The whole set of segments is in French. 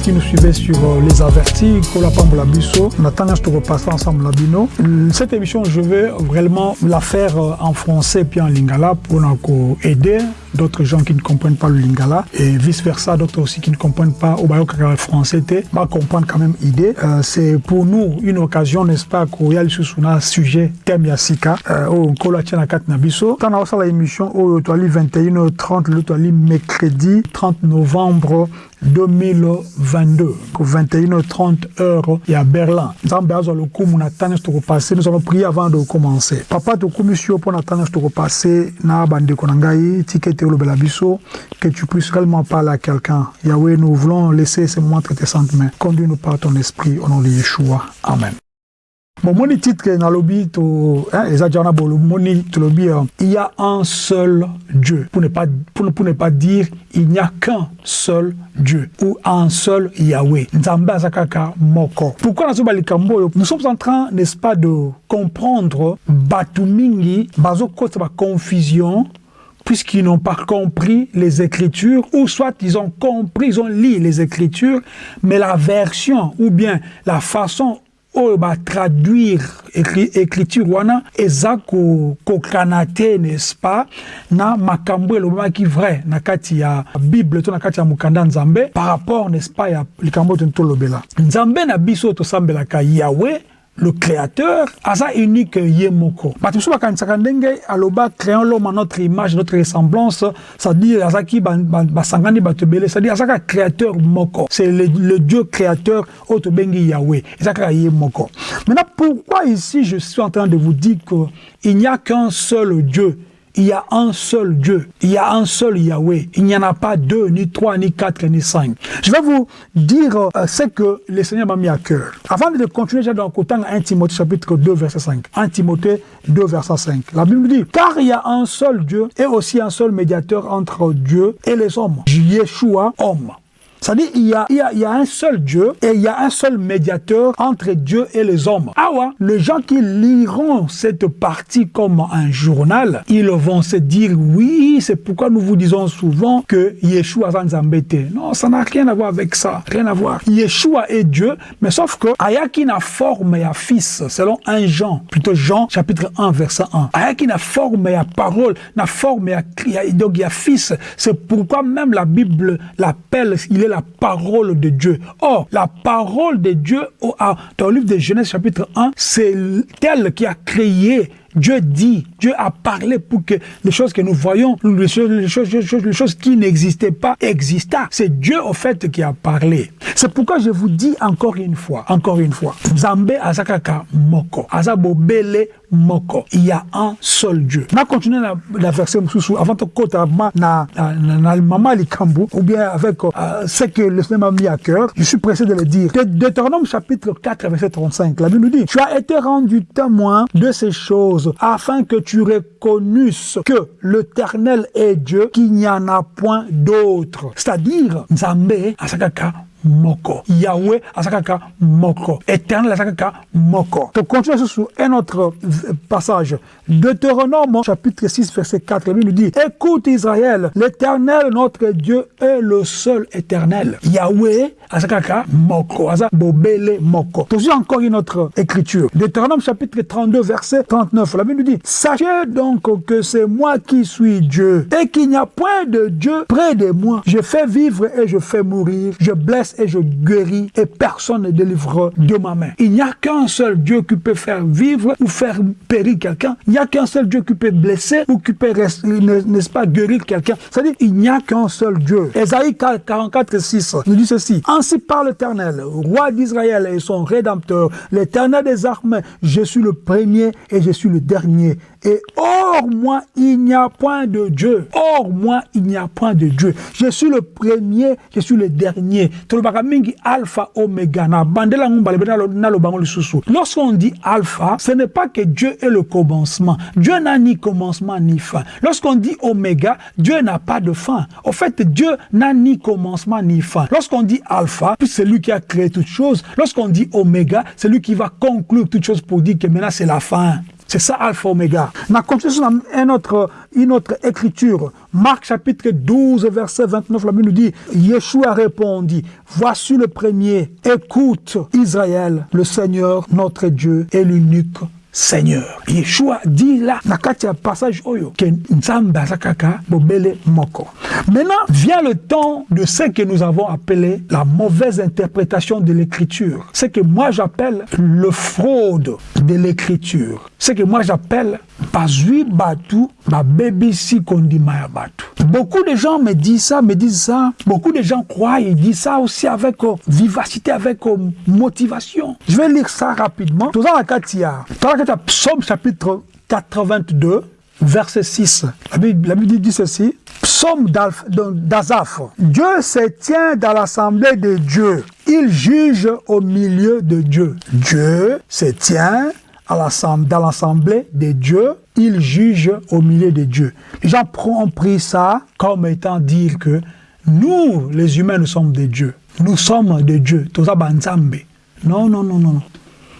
qui nous suivez sur euh, les avertis biso on attend à repasser ensemble la bino cette émission je vais vraiment la faire euh, en français puis en lingala pour nous aider d'autres gens qui ne comprennent pas le lingala et vice versa d'autres aussi qui ne comprennent pas au bayo français va comprendre quand même idée euh, c'est pour nous une occasion n'est-ce pas koya lisusu na sujet thème ya sika oyo nkolo atia na kati na biso ntango naosala émission oyo toali 21 30 le mercredi 30 novembre 2022 21h30 heure et à Berlin. Nous allons prier avant de commencer. Papa mpo na ntango nyonso tokopase na bandeko na ngai que tu puisses réellement parler à quelqu'un. Yahweh nous voulons laisser ce moment entre tes saintes mains conduis-nous par ton esprit au nom de Yeshua. Amen. Bomoni titre nalobi to hein, tolobi euh, il y a un seul Dieu. Pour ne pas pour, pour ne pas dire il n'y a qu'un seul Dieu ou un seul Yahweh. Moko. Pourquoi nous sommes en train n'est-ce pas de comprendre batu mingi bazokota ba confusion puisqu'ils n'ont pas compris les Écritures, ou soit ils ont compris, ils ont lu les Écritures, mais la version ou bien la façon oyo batraduire écriture wana eza kokana te n'est-ce pas na makambo elobamaki vrai na kati ya bible to na kati ya mokanda nzambe par rapport n'est-ce pas ya likambo oyo tolobela. Nzambe na biso oyo tosambelaka yawe le créateur aza unique ye moko bato mosusu bakanisaka aloba créons l'homme à notre image notre ressemblance c'est-à-dire azaki basangani bato ebele c'est-à-dire azaka créateur moko. C'est le, le dieu créateur oyo tobengi yahweh eza kaka ye moko maintenant pourquoi ici je suis en train de vous dire que il n'y a qu'un seul dieu? Il y a un seul Dieu, il y a un seul Yahweh. Il n'y en a pas deux, ni trois, ni quatre, ni cinq. Je vais vous dire euh, ce que le Seigneur m'a mis à cœur. Avant de continuer, j'ai dans le 1 Timothée chapitre 2, verset 5. 1 Timothée 2, verset 5. La Bible dit, car il y a un seul Dieu et aussi un seul médiateur entre Dieu et les hommes. Yeshua, homme. C'est-à-dire il y, a, a, a un seul Dieu et il y a un seul médiateur entre Dieu et les hommes. Ah ouais, les gens qui liront cette partie comme un journal, ils vont se dire oui, c'est pourquoi nous vous disons souvent que Yeshua embêté. Non, ça n'a rien à voir avec ça, rien à voir. Yeshua est Dieu, mais sauf que Ayaki n'a forme et fils, selon un Jean, plutôt Jean chapitre 1 verset 1. Ayaki n'a forme et parole, n'a forme et donc il y a fils. C'est pourquoi même la Bible l'appelle, il est la parole de Dieu. Or, la parole de Dieu, dans le livre de Genèse chapitre 1, c'est elle qui a créé Dieu dit, Dieu a parlé pour que les choses que nous voyons, les choses, les choses, qui n'existaient pas, existaient. C'est Dieu, au fait, qui a parlé. C'est pourquoi je vous dis encore une fois, encore une fois, Zambe Azakaka Moko, Il y a un seul Dieu. On a continué la, la verset avant de kota na na maman Likambu, ou bien avec euh, ce que le Seigneur m'a mis à cœur. Je suis pressé de le dire. Deutéronome chapitre 4, verset 35. La Bible nous dit, tu as été rendu témoin de ces choses afin que tu reconnusses que l'éternel est Dieu, qu'il n'y en a point d'autre. C'est-à-dire, Nzambe, Asakaka, moko. Yahweh azakaka moko. Éternel azakaka moko. To continue sur un autre passage. Deutéronome chapitre 6 verset 4 la Bible nous dit écoute Israël l'éternel notre Dieu est le seul éternel. Yahweh azakaka moko. Aza bobele moko. Toujours encore une autre écriture. Deutéronome chapitre 32 verset 39 la Bible nous dit sachez donc que c'est moi qui suis Dieu et qu'il n'y a point de Dieu près de moi. Je fais vivre et je fais mourir. Je blesse et je guéris et personne ne délivre de ma main. Il n'y a qu'un seul Dieu qui peut faire vivre ou faire périr quelqu'un. Il n'y a qu'un seul Dieu qui peut blesser ou qui peut, n'est-ce pas, guérir quelqu'un. C'est-à-dire, il n'y a qu'un seul Dieu. Esaïe 44, 6 nous dit ceci. Ainsi parle l'Éternel, roi d'Israël et son rédempteur, l'Éternel des armées, je suis le premier et je suis le dernier. Et hors moi, il n'y a point de Dieu. Hors moi, il n'y a point de Dieu. Je suis le premier, je suis le dernier. alpha oméga. Lorsqu'on dit alpha ce n'est pas que Dieu est le commencement. Dieu n'a ni commencement ni fin. Lorsqu'on dit oméga Dieu n'a pas de fin. Au fait Dieu n'a ni commencement ni fin. Lorsqu'on dit alpha c'est lui qui a créé toutes choses. Lorsqu'on dit oméga c'est lui qui va conclure toutes choses pour dire que maintenant c'est la fin C'est ça Alpha Omega. On a continué une autre écriture. Marc chapitre 12, verset 29, la Bible nous dit, Yeshua répondit, voici le premier, écoute Israël, le Seigneur, notre Dieu, est l'unique Seigneur. Yeshua dit là, na kati passage oyo, que nzambe moko. Maintenant, vient le temps de ce que nous avons appelé la mauvaise interprétation de l'écriture. Ce que moi j'appelle le fraude de l'écriture. Ce que moi j'appelle kondima batu. Beaucoup de gens me disent ça, me disent ça. Beaucoup de gens croient, ils disent ça aussi avec euh, vivacité, avec euh, motivation. Je vais lire ça rapidement. Tout ça, la katia. Psaume chapitre 82, verset 6. La Bible, dit ceci. Psaume d'Azaph. Dieu se tient dans l'assemblée de Dieu. Il juge au milieu de Dieu. Dieu se tient dans l'assemblée de Dieu. Il juge au milieu de Dieu. Les gens ont pris ça comme étant dire que nous, les humains, nous sommes des dieux. Nous sommes des dieux. Non, non, non, non.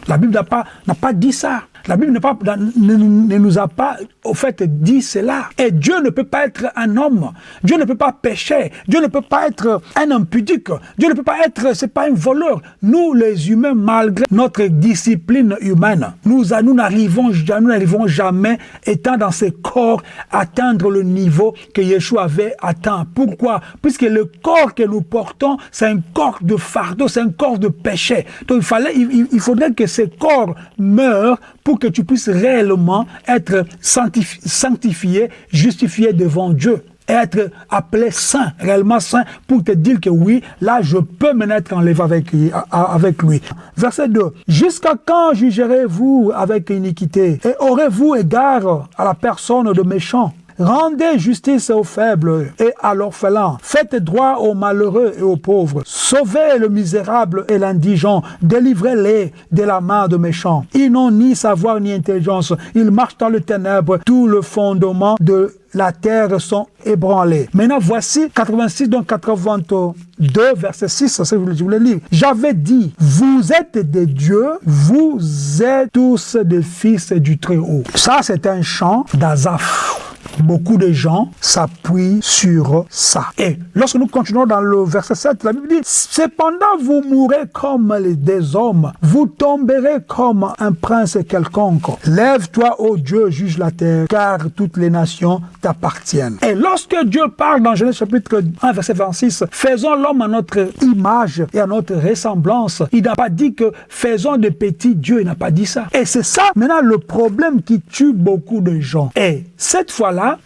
La Bible n'a pas, pas dit ça. La Bible ne, nous a pas, au fait, dit cela. Et Dieu ne peut pas être un homme. Dieu ne peut pas pécher. Dieu ne peut pas être un impudique. Dieu ne peut pas être, c'est pas un voleur. Nous, les humains, malgré notre discipline humaine, nous, n'arrivons, nous jamais, étant dans ces corps, atteindre le niveau que Yeshua avait atteint. Pourquoi? Puisque le corps que nous portons, c'est un corps de fardeau, c'est un corps de péché. Donc, il fallait, il, il faudrait que ces corps meurent pour que tu puisses réellement être sanctifié, justifié devant Dieu être appelé saint, réellement saint, pour te dire que oui, là, je peux me mettre en lève avec, avec lui. Verset 2. Jusqu'à quand jugerez-vous avec iniquité? Et aurez-vous égard à la personne de méchant? Rendez justice aux faibles et à l'orphelin. Faites droit aux malheureux et aux pauvres. Sauvez le misérable et l'indigent. Délivrez-les de la main de méchants. Ils n'ont ni savoir ni intelligence. Ils marchent dans le ténèbre. Tout le fondement de la terre sont ébranlés. Maintenant, voici 86, donc 82, verset 6, je voulais lire. J'avais dit, vous êtes des dieux, vous êtes tous des fils du Très-Haut. Ça, c'est un chant d'Azaph. Beaucoup de gens s'appuient sur ça. Et lorsque nous continuons dans le verset 7, la Bible dit, Cependant vous mourrez comme des hommes, vous tomberez comme un prince quelconque. Lève-toi, ô Dieu, juge la terre, car toutes les nations t'appartiennent. Et lorsque Dieu parle dans Genèse chapitre 1, verset 26, faisons l'homme à notre image et à notre ressemblance, il n'a pas dit que faisons de petits dieux, il n'a pas dit ça. Et c'est ça maintenant le problème qui tue beaucoup de gens. Et cette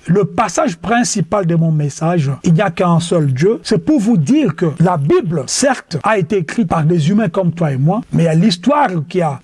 le passage principal de mon message, il n'y a qu'un seul Dieu, c'est pour vous dire que la Bible, certes, a été écrite par des humains comme toi et moi, mais il y a l'histoire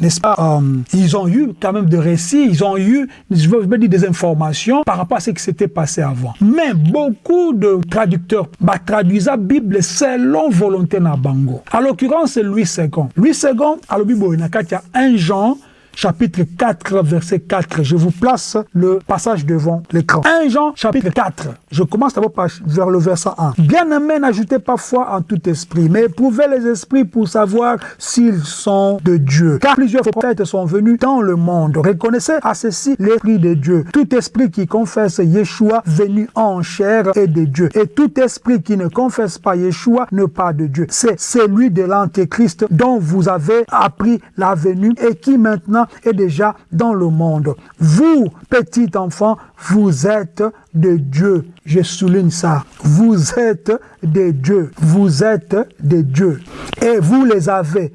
n'est-ce pas, euh, ils ont eu quand même des récits, ils ont eu, je veux dire, des informations par rapport à ce qui s'était passé avant. Mais beaucoup de traducteurs bah, traduisent la Bible selon volonté na bango. À l'occurrence, c'est Louis II. Louis II, à la il y a un Jean chapitre 4, verset 4. Je vous place le passage devant l'écran. 1 Jean, chapitre 4. Je commence d'abord vers le verset 1. Bien-aimés, n'ajoutez pas foi en tout esprit, mais éprouvez les esprits pour savoir s'ils sont de Dieu. Car plusieurs prophètes sont venus dans le monde. Reconnaissez à ceci l'esprit de Dieu. Tout esprit qui confesse Yeshua venu en chair est de Dieu. Et tout esprit qui ne confesse pas Yeshua n'est pas de Dieu. C'est celui de l'Antéchrist dont vous avez appris la venue et qui maintenant est déjà dans le monde. Vous, petits enfants, vous êtes de Dieu. Je souligne ça. Vous êtes des dieux. Vous êtes des dieux. Et vous les avez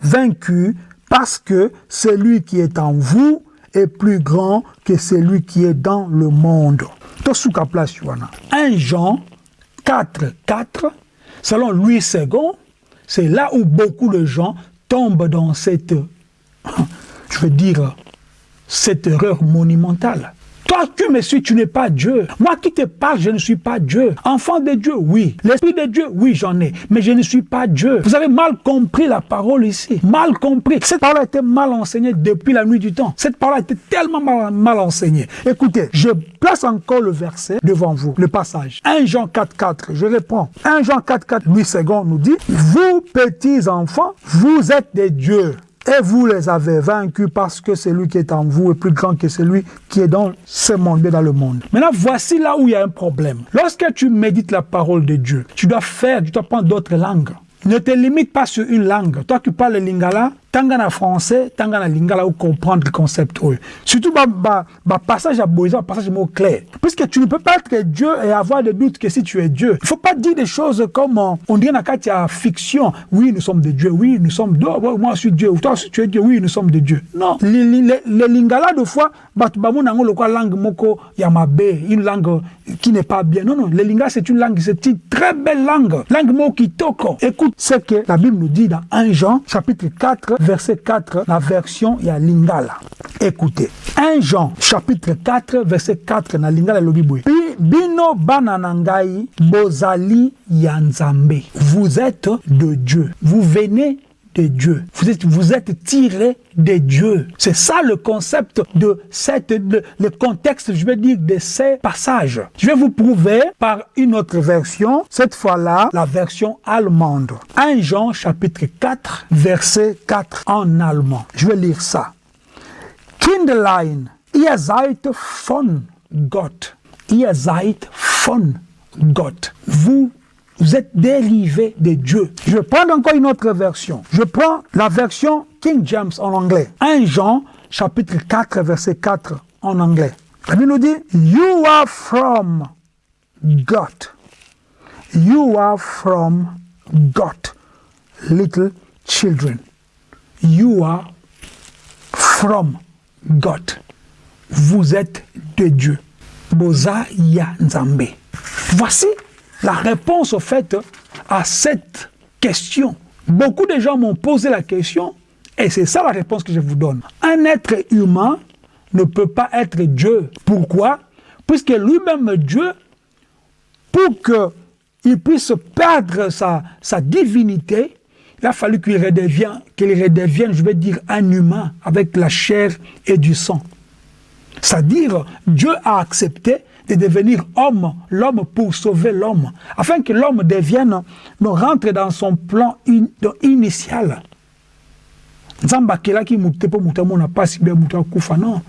vaincus parce que celui qui est en vous est plus grand que celui qui est dans le monde. 1 Jean 4, 4, selon Louis II, c'est là où beaucoup de gens tombent dans cette je veux dire, cette erreur monumentale. Toi tu me suis, tu n'es pas Dieu. Moi qui te parle, je ne suis pas Dieu. Enfant de Dieu, oui. L'Esprit de Dieu, oui, j'en ai. Mais je ne suis pas Dieu. Vous avez mal compris la parole ici. Mal compris. Cette parole a été mal enseignée depuis la nuit du temps. Cette parole a été tellement mal, enseignée. Écoutez, je place encore le verset devant vous, le passage. 1 Jean 4, 4, je reprends. 1 Jean 4, 4, Louis II nous dit, vous petits enfants, vous êtes des dieux Et vous les avez vaincus parce que celui qui est en vous est plus grand que celui qui est dans ce monde, dans le monde. Maintenant, voici là où il y a un problème. Lorsque tu médites la parole de Dieu, tu dois faire, tu dois prendre d'autres langues. Ne te limite pas sur une langue. Toi qui parles le lingala, tanga na français, tanga na lingala ou comprendre le concept. Surtout, bah, bah, bah, passage à Boisa, passage mot clair. Puisque tu ne peux pas être Dieu et avoir des doutes que si tu es Dieu. Il ne faut pas dire des choses comme euh, on dit dans la fiction. Oui, nous sommes des dieux. Oui, nous sommes. Moi, je suis Dieu. Ou toi, tu es Dieu. Oui, nous sommes des dieux. Non. Le lingala, de fois, bah, bah, langue moko yamabe, une langue qui n'est pas bien. Non, non. Le lingala, c'est une langue, c'est une très belle langue. Langue moko kitoko. Écoute ce que la Bible nous dit dans 1 Jean, chapitre 4, verset 4, la version ya lingala. Écoutez, 1 Jean chapitre 4 verset 4 na lingala lobi boye. Bino bananangai bozali yanzambe. Vous êtes de Dieu. Vous venez de Dieu. Vous êtes, vous êtes tiré de Dieu. C'est ça le concept de cette, le contexte, je vais dire, de ces passages. Je vais vous prouver par une autre version, cette fois-là, la version allemande. 1 Jean chapitre 4, verset 4 en allemand. Je vais lire ça. Kinderlein, ihr seid von Gott. Ihr seid von Gott. Vous vous êtes dérivé de Dieu. Je prendre encore une autre version. Je prends la version King James en anglais. 1 Jean, chapitre 4, verset 4 en anglais. La Bible nous dit, You are from God. You are from God, little children. You are from God. Vous êtes de Dieu. Boza ya. Voici la réponse au fait à cette question. Beaucoup de gens m'ont posé la question et c'est ça la réponse que je vous donne. Un être humain ne peut pas être Dieu. Pourquoi? Puisque lui-même Dieu, pour qu'il puisse perdre sa, sa divinité, il a fallu qu'il redevienne, qu'il redevienne, je vais dire, un humain avec la chair et du sang. C'est-à-dire, Dieu a accepté de devenir homme, l'homme pour sauver l'homme, afin que l'homme devienne, ne rentre dans son plan in, initial. Nzamba kelaki mute po muta mona pasi be muta kufa non?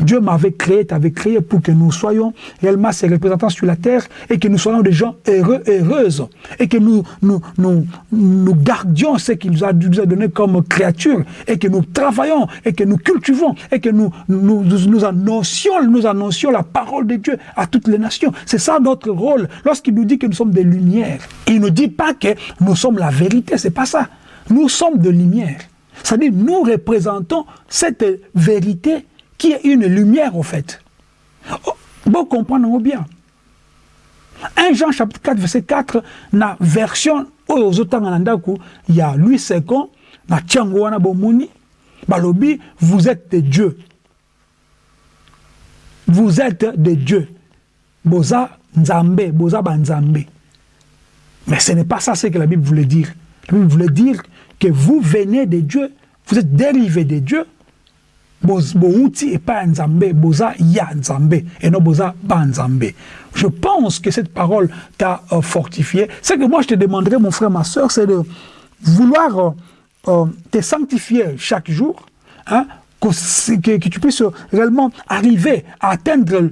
Dieu m'avait créé, t'avait créé pour que nous soyons réellement ses représentants sur la terre et que nous soyons des gens heureux, heureuses et que nous, nous, nous, nous gardions ce qu'il nous a, donné comme créature et que nous travaillons et que nous cultivons et que nous, nous, nous, annoncions, nous annoncions la parole de Dieu à toutes les nations. C'est ça notre rôle. Lorsqu'il nous dit que nous sommes des lumières, il ne dit pas que nous sommes la vérité, c'est pas ça. Nous sommes de lumière. C'est-à-dire, nous représentons cette vérité qui est une lumière au fait. Oh, bon comprendre bien. 1 Jean chapitre 4 verset 4 na version oyo ozotanga na ndako ya Louis II na balobi vous êtes de Dieu. Vous êtes de Dieu. Boza nzambe, boza banzambe. Mais ce n'est pas ça ce que la Bible voulait dire. La Bible voulait dire que vous venez de Dieu, vous êtes dérivé de Dieu, bouti et pas nzambe boza ya nzambe et non boza ba nzambe je pense que cette parole t'a euh, fortifié ce que moi je te demanderais mon frère ma soeur c'est de vouloir euh, euh, te sanctifier chaque jour hein, que, que, tu puisses réellement arriver à atteindre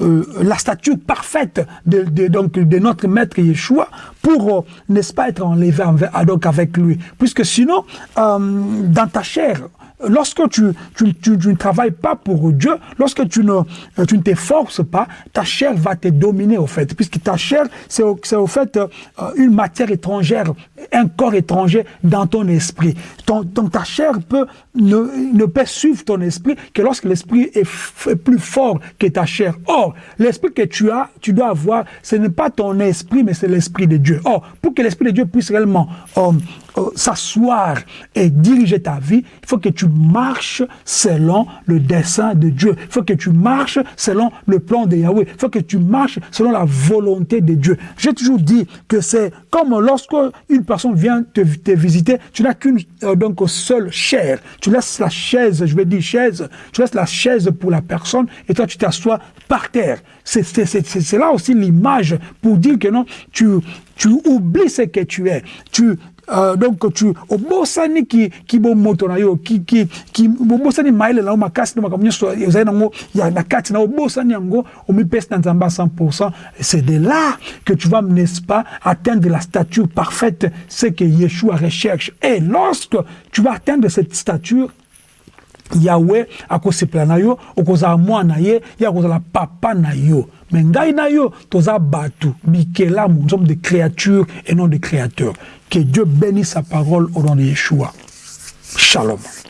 la statue parfaite de, donc, de notre maître Yeshua pour, euh, n'est-ce pas, être enlevé donc avec lui. Puisque sinon, dans ta chair, lorsque tu, tu, tu, tu, ne travailles pas pour Dieu, lorsque tu ne, tu ne t'efforces pas, ta chair va te dominer au fait, puisque ta chair, c'est au, au, fait euh, une matière étrangère, un corps étranger dans ton esprit. Ton, donc ta chair peut ne, ne peut suivre ton esprit que lorsque l'esprit est, est, plus fort que ta chair. Or, l'esprit que tu as, tu dois avoir, ce n'est pas ton esprit, mais c'est l'esprit de Dieu. Or, pour que l'esprit de Dieu puisse réellement euh, euh, s'asseoir et diriger ta vie, il faut que tu marches selon le dessein de Dieu. Il faut que tu marches selon le plan de Yahweh. Il faut que tu marches selon la volonté de Dieu. J'ai toujours dit que c'est comme lorsque une personne vient te, te visiter, tu n'as qu'une euh, seule chair. Tu laisses la chaise, je vais dire chaise, tu laisses la chaise pour la personne et toi tu t'assois par terre. C'est là aussi l'image pour dire que non, tu, tu oublies ce que tu es. Tu euh, donc tu obosani ki ki bomoto na yo ki ki ki obosani maile na makasi na makambo nyonso ezali nango ya na kati na obosani yango omipesi na nzambe à 100% c'est de là que tu vas n'est-ce pas atteindre la stature parfaite c'est que Yeshua recherche. Et lorsque tu vas atteindre cette stature yawe akosepela na yo okozala mwana ye ye akozala papa na yo me ngai na yo toza bikelamu nous sommes des créatures et non des créateurs. Que dieu bénisse sa parole au nom de yeshua. Shalom